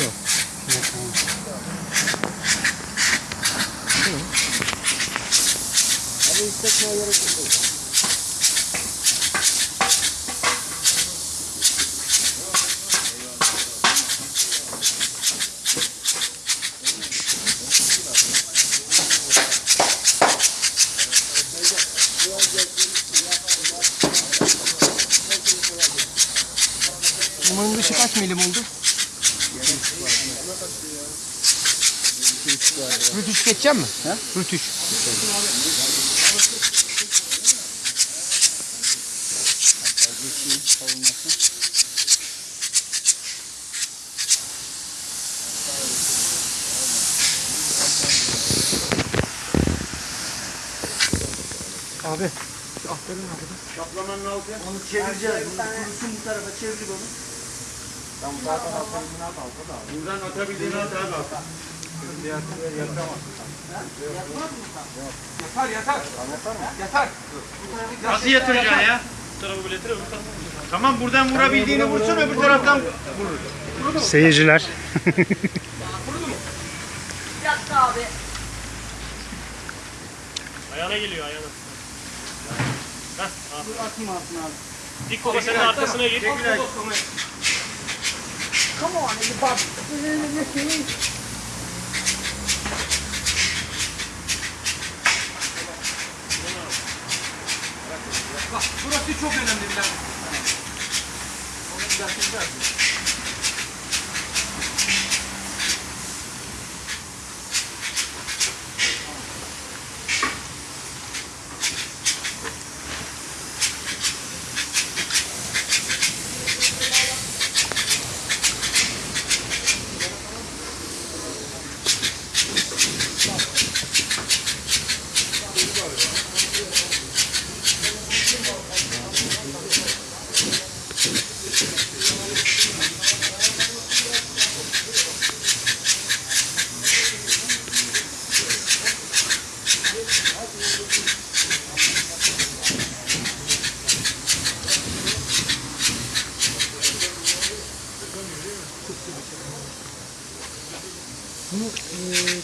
Yok. Abi hissetmeye gerek yok. Bunun dışı kaç milim oldu? Rütüş geçeceğim mi? He? Rütüş. Abi. Şu aferin abi. Şaplamanın altı. Onu çevireceğiz. Bunu kurusun bu tarafa çevir onu. Tam zaten atabildiğini at alta da. Buradan atabildiğini at abi alta. Yatar yatar. Yatar. Nasıl yatıracaksın ya? Bu tarafı öbür tarafı. Tamam buradan vurabildiğini vursun öbür taraftan vurur. Seyirciler. Yattı abi. Ayağına geliyor ayağına. Al. Dur atayım altına abi. Dik kola senin arkasına gir. Come on, everybody. Bak burası çok önemli Bilal. この、えー、